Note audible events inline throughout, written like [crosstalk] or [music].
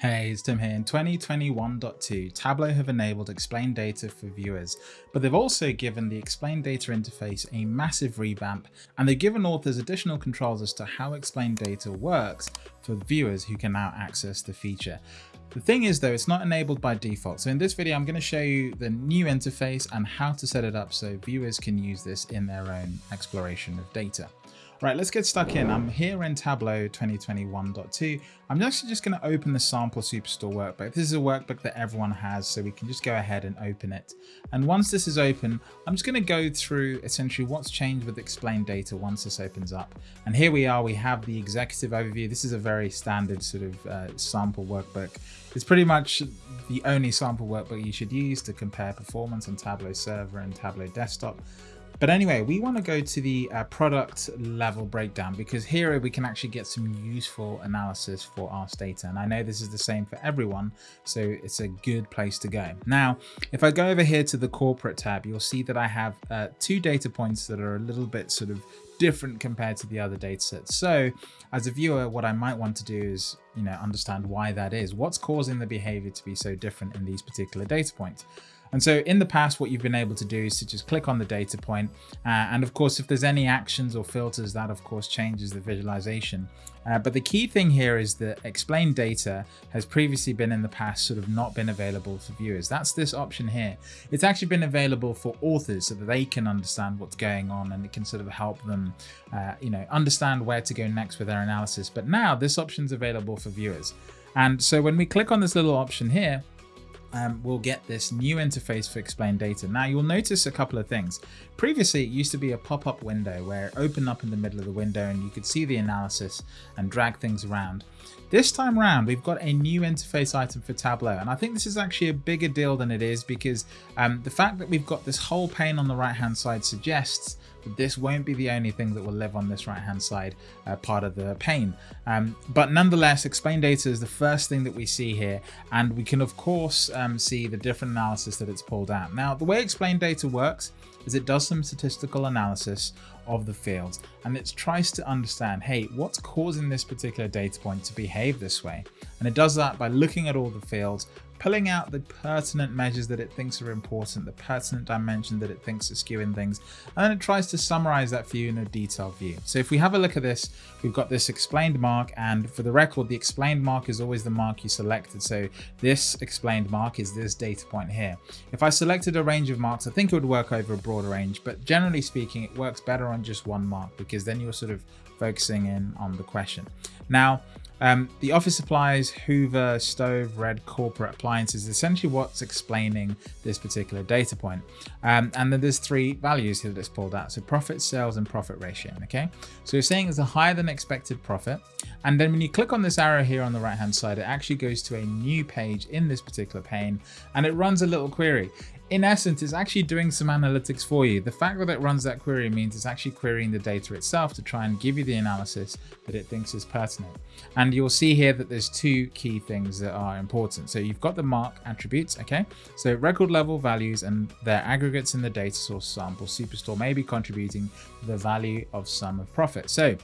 Hey, it's Tim here. In 2021.2, Tableau have enabled explain data for viewers, but they've also given the explain data interface a massive revamp, and they've given authors additional controls as to how explain data works for viewers who can now access the feature. The thing is though, it's not enabled by default. So in this video, I'm going to show you the new interface and how to set it up so viewers can use this in their own exploration of data. Right, let's get stuck in. I'm here in Tableau 2021.2. I'm actually just going to open the sample Superstore workbook. This is a workbook that everyone has, so we can just go ahead and open it. And once this is open, I'm just going to go through essentially what's changed with explained data once this opens up. And here we are, we have the executive overview. This is a very standard sort of uh, sample workbook. It's pretty much the only sample workbook you should use to compare performance on Tableau server and Tableau desktop. But anyway, we want to go to the uh, product level breakdown because here we can actually get some useful analysis for our data. And I know this is the same for everyone, so it's a good place to go. Now, if I go over here to the corporate tab, you'll see that I have uh, two data points that are a little bit sort of different compared to the other data sets. So as a viewer, what I might want to do is, you know, understand why that is. What's causing the behavior to be so different in these particular data points? And so in the past, what you've been able to do is to just click on the data point. Uh, and of course, if there's any actions or filters, that of course changes the visualization. Uh, but the key thing here is that explain data has previously been in the past sort of not been available for viewers. That's this option here. It's actually been available for authors so that they can understand what's going on and it can sort of help them, uh, you know, understand where to go next with their analysis. But now this option is available for viewers. And so when we click on this little option here, um, we'll get this new interface for explain data. Now you'll notice a couple of things. Previously, it used to be a pop-up window where it opened up in the middle of the window and you could see the analysis and drag things around. This time around, we've got a new interface item for Tableau, and I think this is actually a bigger deal than it is because um, the fact that we've got this whole pane on the right-hand side suggests this won't be the only thing that will live on this right-hand side uh, part of the pane. Um, but nonetheless, explain data is the first thing that we see here, and we can of course um, see the different analysis that it's pulled out. Now, the way explain data works is it does some statistical analysis of the fields and it tries to understand, hey, what's causing this particular data point to behave this way? And it does that by looking at all the fields, pulling out the pertinent measures that it thinks are important, the pertinent dimension that it thinks are skewing things, and then it tries to summarize that for you in a detailed view. So if we have a look at this, we've got this explained mark, and for the record, the explained mark is always the mark you selected. So this explained mark is this data point here. If I selected a range of marks, I think it would work over a broader range, but generally speaking, it works better on just one mark because then you're sort of focusing in on the question. Now, um, the office supplies, Hoover, stove, red corporate appliances, essentially what's explaining this particular data point. Um, and then there's three values here that's pulled out. So profit, sales, and profit ratio. Okay. So you're saying it's a higher than expected profit. And then when you click on this arrow here on the right hand side, it actually goes to a new page in this particular pane and it runs a little query in essence, it's actually doing some analytics for you. The fact that it runs that query means it's actually querying the data itself to try and give you the analysis that it thinks is pertinent. And you'll see here that there's two key things that are important. So you've got the mark attributes, okay? So record level values and their aggregates in the data source sample superstore may be contributing the value of sum of profit. So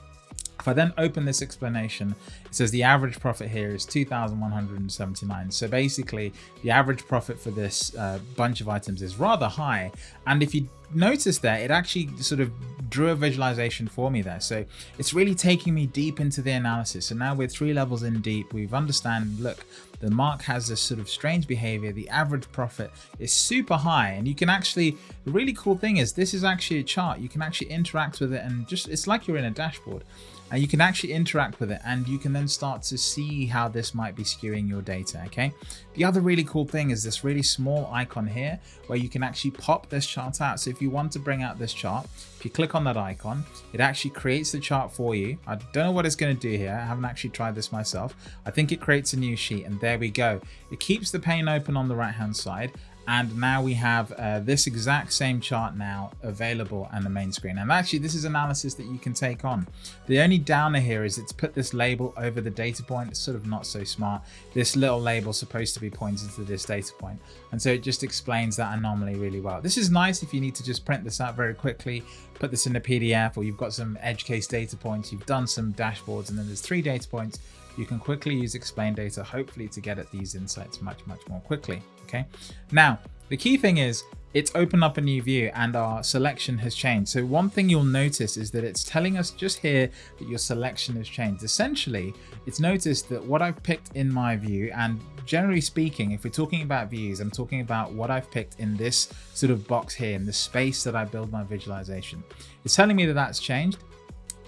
if I then open this explanation, it says the average profit here is 2,179. So basically the average profit for this uh, bunch of items is rather high. And if you notice there, it actually sort of drew a visualization for me there. So it's really taking me deep into the analysis. So now we're three levels in deep. We've understand, look, the mark has this sort of strange behavior. The average profit is super high and you can actually, the really cool thing is this is actually a chart. You can actually interact with it and just, it's like you're in a dashboard and you can actually interact with it and you can then start to see how this might be skewing your data okay the other really cool thing is this really small icon here where you can actually pop this chart out. So if you want to bring out this chart if you click on that icon it actually creates the chart for you. I don't know what it's going to do here. I haven't actually tried this myself. I think it creates a new sheet and there we go. It keeps the pane open on the right hand side and now we have uh, this exact same chart now available on the main screen. And actually this is analysis that you can take on. The only downer here is it's put this label over the data point. It's sort of not so smart. This little label supposed to be pointing to this data point. And so it just explains that anomaly really well. This is nice if you need to just print this out very quickly put this in a pdf or you've got some edge case data points you've done some dashboards and then there's three data points you can quickly use explain data, hopefully to get at these insights much, much more quickly. Okay. Now, the key thing is it's opened up a new view and our selection has changed. So one thing you'll notice is that it's telling us just here that your selection has changed. Essentially, it's noticed that what I've picked in my view, and generally speaking, if we're talking about views, I'm talking about what I've picked in this sort of box here, in the space that I build my visualization. It's telling me that that's changed.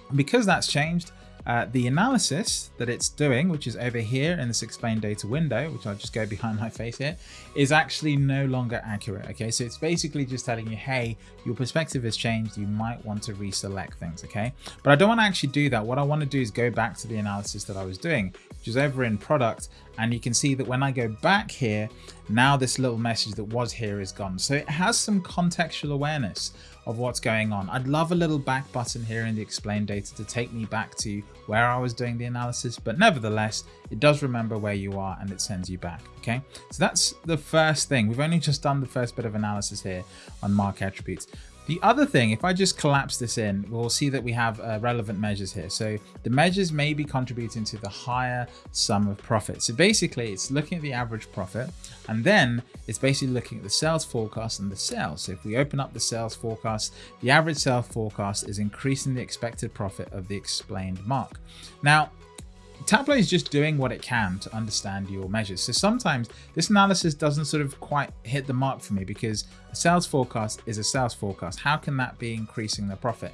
And because that's changed, uh, the analysis that it's doing, which is over here in this explain data window, which I'll just go behind my face here, is actually no longer accurate. Okay, so it's basically just telling you, hey, your perspective has changed. You might want to reselect things. Okay, but I don't want to actually do that. What I want to do is go back to the analysis that I was doing, which is over in product. And you can see that when I go back here, now this little message that was here is gone. So it has some contextual awareness of what's going on. I'd love a little back button here in the explain data to take me back to where I was doing the analysis, but nevertheless, it does remember where you are and it sends you back, okay? So that's the first thing. We've only just done the first bit of analysis here on mark attributes. The other thing, if I just collapse this in, we'll see that we have uh, relevant measures here. So the measures may be contributing to the higher sum of profit. So basically it's looking at the average profit and then it's basically looking at the sales forecast and the sales. So if we open up the sales forecast, the average sales forecast is increasing the expected profit of the explained mark. Now, Tableau is just doing what it can to understand your measures. So sometimes this analysis doesn't sort of quite hit the mark for me because a sales forecast is a sales forecast. How can that be increasing the profit?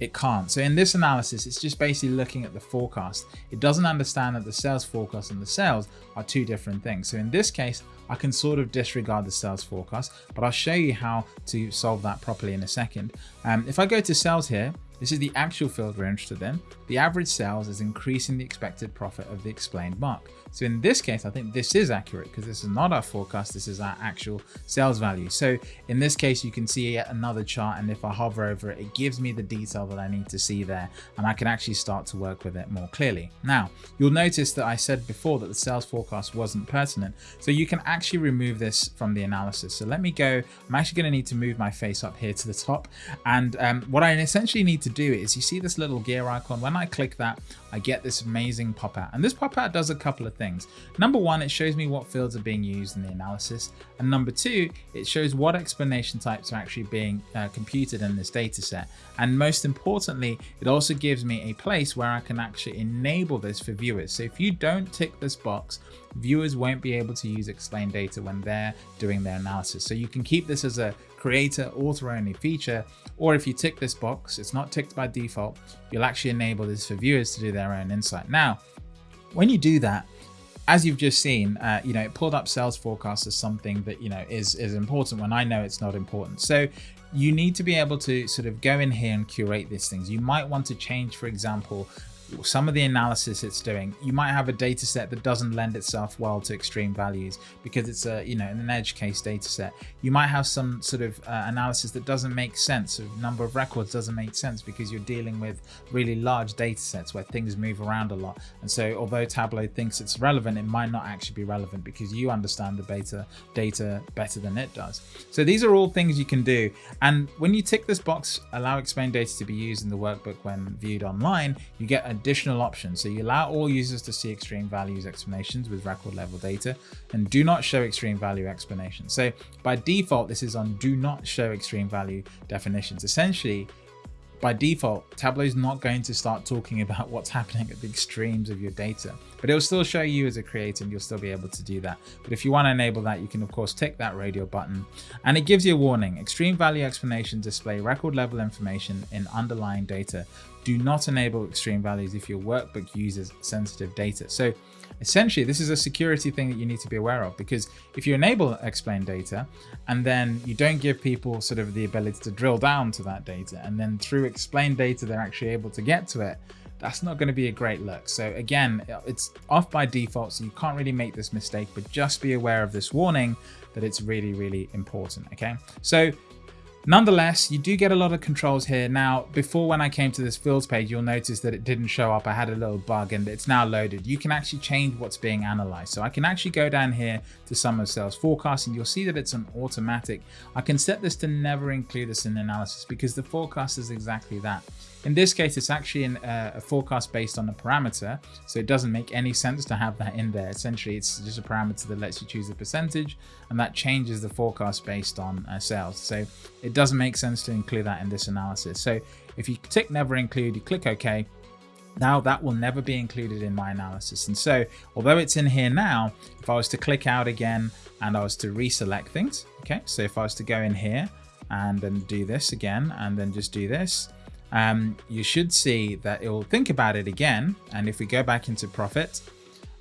It can't. So in this analysis, it's just basically looking at the forecast. It doesn't understand that the sales forecast and the sales are two different things. So in this case, I can sort of disregard the sales forecast, but I'll show you how to solve that properly in a second. Um, if I go to sales here, this is the actual field we're interested in. The average sales is increasing the expected profit of the explained mark. So in this case, I think this is accurate because this is not our forecast, this is our actual sales value. So in this case, you can see yet another chart and if I hover over it, it gives me the detail that I need to see there and I can actually start to work with it more clearly. Now, you'll notice that I said before that the sales forecast wasn't pertinent. So you can actually remove this from the analysis. So let me go, I'm actually gonna need to move my face up here to the top. And um, what I essentially need to do is you see this little gear icon. When I click that, I get this amazing pop out. And this pop out does a couple of things. Number one, it shows me what fields are being used in the analysis. And number two, it shows what explanation types are actually being uh, computed in this data set. And most importantly, it also gives me a place where I can actually enable this for viewers. So if you don't tick this box, viewers won't be able to use explain data when they're doing their analysis. So you can keep this as a creator author only feature, or if you tick this box, it's not ticked by default, you'll actually enable this for viewers to do their own insight. Now, when you do that, as you've just seen, uh, you know, it pulled up sales forecast as something that, you know, is, is important when I know it's not important. So you need to be able to sort of go in here and curate these things. You might want to change, for example, some of the analysis it's doing, you might have a data set that doesn't lend itself well to extreme values because it's a, you know, an edge case data set. You might have some sort of uh, analysis that doesn't make sense. A number of records doesn't make sense because you're dealing with really large data sets where things move around a lot. And so although Tableau thinks it's relevant, it might not actually be relevant because you understand the beta data better than it does. So these are all things you can do. And when you tick this box, allow explain data to be used in the workbook when viewed online, you get a additional options. So you allow all users to see extreme values explanations with record level data and do not show extreme value explanations. So by default, this is on do not show extreme value definitions. Essentially, by default, Tableau is not going to start talking about what's happening at the extremes of your data, but it will still show you as a creator and you'll still be able to do that. But if you want to enable that, you can of course tick that radio button and it gives you a warning. Extreme value explanation display record level information in underlying data. Do not enable extreme values if your workbook uses sensitive data. So essentially this is a security thing that you need to be aware of because if you enable explain data and then you don't give people sort of the ability to drill down to that data and then through explain data they're actually able to get to it that's not going to be a great look. So again it's off by default so you can't really make this mistake but just be aware of this warning that it's really really important okay? So Nonetheless, you do get a lot of controls here. Now, before when I came to this fields page, you'll notice that it didn't show up. I had a little bug and it's now loaded. You can actually change what's being analyzed. So I can actually go down here to sum of sales forecast and you'll see that it's an automatic. I can set this to never include this in analysis because the forecast is exactly that. In this case, it's actually uh, a forecast based on a parameter. So it doesn't make any sense to have that in there. Essentially, it's just a parameter that lets you choose a percentage and that changes the forecast based on uh, sales. So it doesn't make sense to include that in this analysis. So if you tick never include, you click OK, now that will never be included in my analysis. And so although it's in here now, if I was to click out again and I was to reselect things, okay, so if I was to go in here and then do this again and then just do this, um, you should see that it will think about it again. And if we go back into profit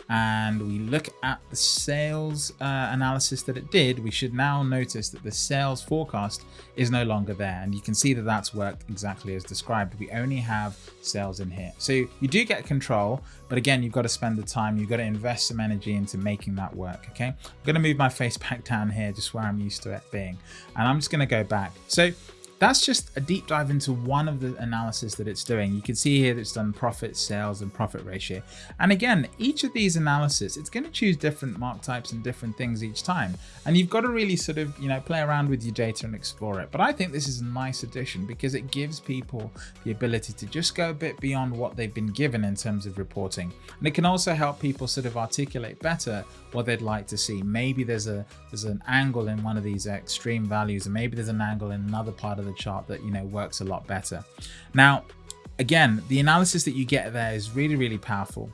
and we look at the sales uh, analysis that it did, we should now notice that the sales forecast is no longer there. And you can see that that's worked exactly as described. We only have sales in here. So you do get control, but again, you've got to spend the time, you've got to invest some energy into making that work, okay? I'm gonna move my face back down here, just where I'm used to it being. And I'm just gonna go back. So that's just a deep dive into one of the analysis that it's doing. You can see here that it's done profit, sales, and profit ratio. And again, each of these analysis, it's going to choose different mark types and different things each time. And you've got to really sort of, you know, play around with your data and explore it. But I think this is a nice addition because it gives people the ability to just go a bit beyond what they've been given in terms of reporting. And it can also help people sort of articulate better what they'd like to see. Maybe there's a there's an angle in one of these extreme values, and maybe there's an angle in another part of the chart that you know works a lot better. Now, again, the analysis that you get there is really, really powerful.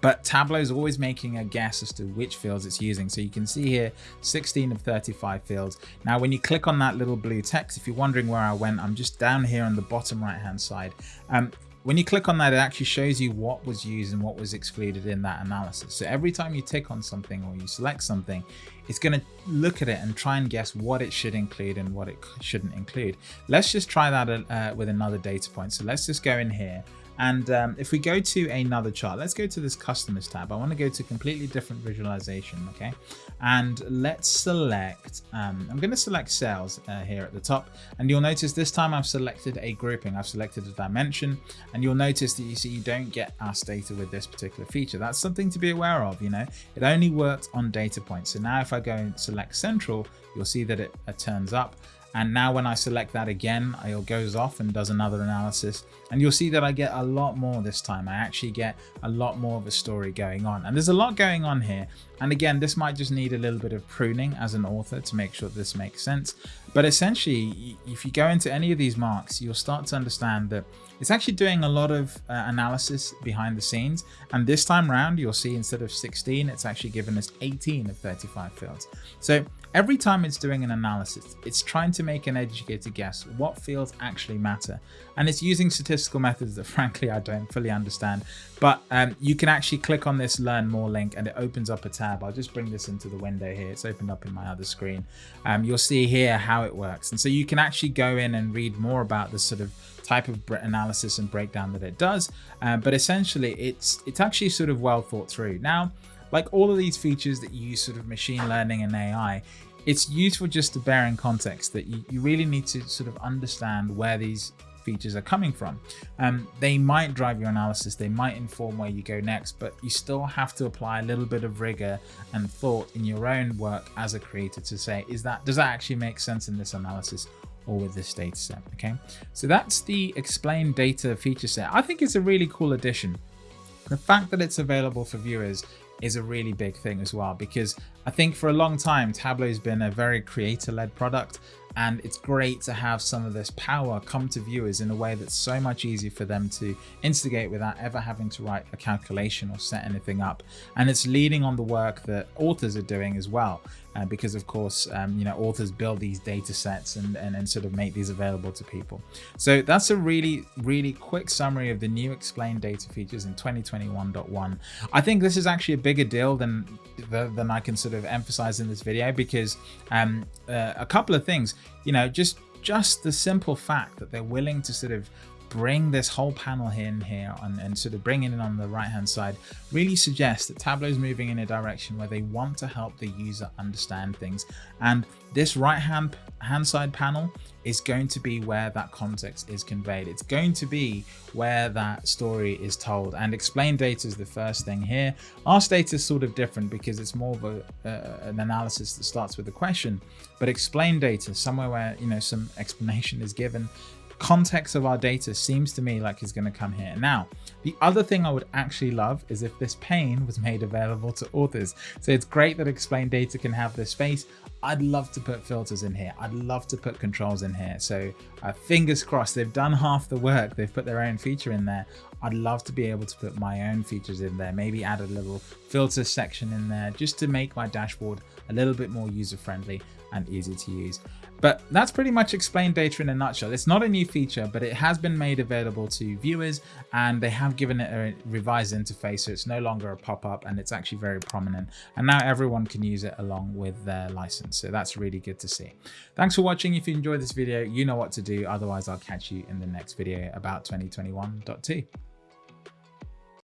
But Tableau is always making a guess as to which fields it's using. So you can see here 16 of 35 fields. Now, when you click on that little blue text, if you're wondering where I went, I'm just down here on the bottom right hand side. Um, when you click on that, it actually shows you what was used and what was excluded in that analysis. So every time you tick on something or you select something, it's going to look at it and try and guess what it should include and what it shouldn't include. Let's just try that uh, with another data point. So let's just go in here and um, if we go to another chart, let's go to this customers tab. I want to go to completely different visualization, okay? And let's select, um, I'm going to select sales uh, here at the top. And you'll notice this time I've selected a grouping. I've selected a dimension and you'll notice that you see you don't get ASK data with this particular feature. That's something to be aware of, you know, it only works on data points. So now if I go and select central, you'll see that it, it turns up. And now when I select that again, it goes off and does another analysis. And you'll see that I get a lot more this time. I actually get a lot more of a story going on. And there's a lot going on here. And again, this might just need a little bit of pruning as an author to make sure this makes sense. But essentially, if you go into any of these marks, you'll start to understand that it's actually doing a lot of uh, analysis behind the scenes. And this time around, you'll see instead of 16, it's actually given us 18 of 35 fields. So every time it's doing an analysis, it's trying to make an educated guess what fields actually matter. And it's using statistical methods that [laughs] frankly, I don't fully understand. But um, you can actually click on this learn more link and it opens up a tab. I'll just bring this into the window here. It's opened up in my other screen. Um, you'll see here how it works. And so you can actually go in and read more about the sort of type of analysis and breakdown that it does. Uh, but essentially it's, it's actually sort of well thought through. Now, like all of these features that use sort of machine learning and AI, it's useful just to bear in context that you, you really need to sort of understand where these features are coming from. Um, they might drive your analysis, they might inform where you go next, but you still have to apply a little bit of rigor and thought in your own work as a creator to say, is that does that actually make sense in this analysis? or with this data set okay so that's the explain data feature set i think it's a really cool addition the fact that it's available for viewers is a really big thing as well because I think for a long time Tableau's been a very creator led product and it's great to have some of this power come to viewers in a way that's so much easier for them to instigate without ever having to write a calculation or set anything up. And it's leading on the work that authors are doing as well uh, because of course um, you know authors build these data sets and, and, and sort of make these available to people. So that's a really really quick summary of the new explain data features in 2021.1 I think this is actually a bigger deal than than I can sort of emphasize in this video because um, uh, a couple of things. You know just just the simple fact that they're willing to sort of bring this whole panel in here and, and sort of bring it in on the right hand side really suggests that Tableau is moving in a direction where they want to help the user understand things. And this right hand hand side panel is going to be where that context is conveyed. It's going to be where that story is told. And explain data is the first thing here. Ask data is sort of different because it's more of a, uh, an analysis that starts with a question but explain data somewhere where you know some explanation is given context of our data seems to me like is going to come here. Now, the other thing I would actually love is if this pane was made available to authors. So it's great that explain data can have this space. I'd love to put filters in here. I'd love to put controls in here. So uh, fingers crossed, they've done half the work. They've put their own feature in there. I'd love to be able to put my own features in there. Maybe add a little filter section in there just to make my dashboard a little bit more user friendly and easy to use. But that's pretty much explained data in a nutshell. It's not a new feature, but it has been made available to viewers and they have given it a revised interface. So it's no longer a pop-up and it's actually very prominent. And now everyone can use it along with their license. So that's really good to see. Thanks for watching. If you enjoyed this video, you know what to do. Otherwise, I'll catch you in the next video about 2021.2.